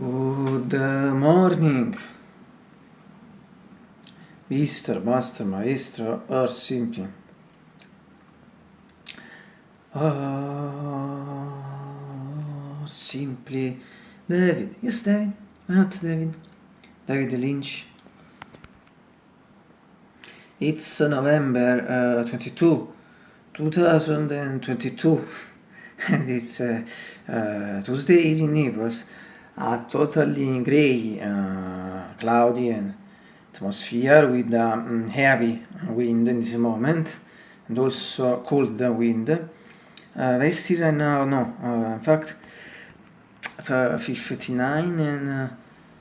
Good morning, Mister, Master, Maestro, or simply. Or simply David. Yes, David. Why not David? David Lynch. It's November uh, 22, 2022, and it's uh, uh, Tuesday in Naples. A totally grey, uh, cloudy and atmosphere with um, heavy wind in this moment and also cold wind. Uh, very still right now, no, uh, in fact, 59 and uh,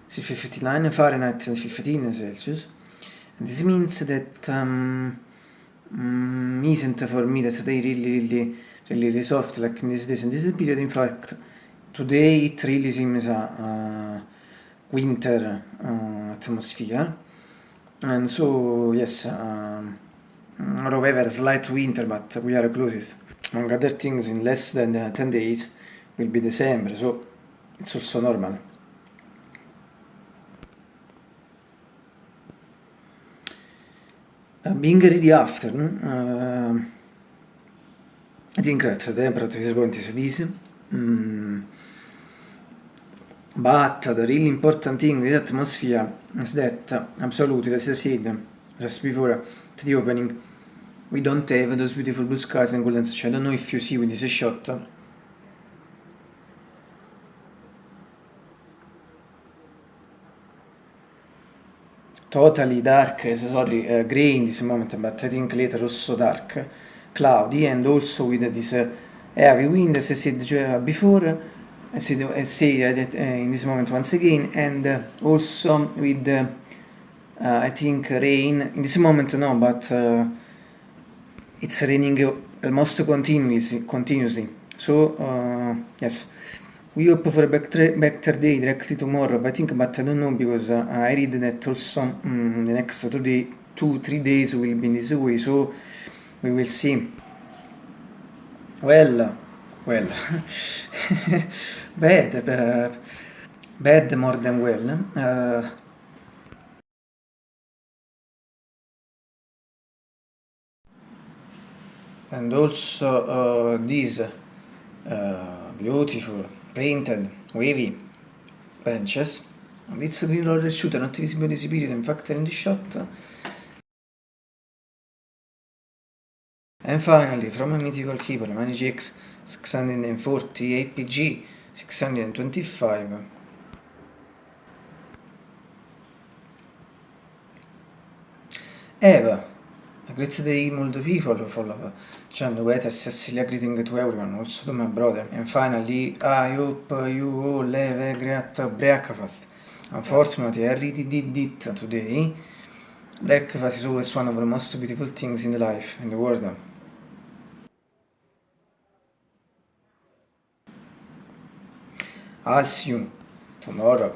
59 Fahrenheit and 15 Celsius. And this means that um, um, isn't for me that they really, really, really, soft like in this days. And this period, in fact, today it really seems a uh, winter uh, atmosphere. And so yes um, however slight winter but we are closest. Among other things in less than uh, 10 days will be December so it's also normal. Uh, being ready after uh, I think that the temperature is going to this mm, The really important thing with atmosphere is that, absolutely, as I said just before at the opening, we don't have those beautiful blue skies and golden sunshine. I don't know if you see with this shot. Totally dark, sorry, uh, gray in this moment, but I think later also dark, cloudy, and also with this uh, heavy wind, as I said before, see, I see that in this moment once again and uh, also with uh, I think rain. In this moment no but uh, it's raining almost continuously continuously. So yes. We hope for a better, better day directly tomorrow I think but I don't know because I read that also um, the next two, day, two three days will be in this way so we will see. Well well bad uh, bad more than well uh, and also uh, these uh, beautiful painted wavy branches. And it's green roller shooter not visible in this period in fact in the shot. And finally from a mythical keeper Manage X 640 APG 625 Eva a great day multiple people who follow John Wetter Cecilia greeting to everyone also to my brother. And finally I hope you all have a great breakfast. Unfortunately I really did it today breakfast is always one of the most beautiful things in life in the world I'll see you tomorrow.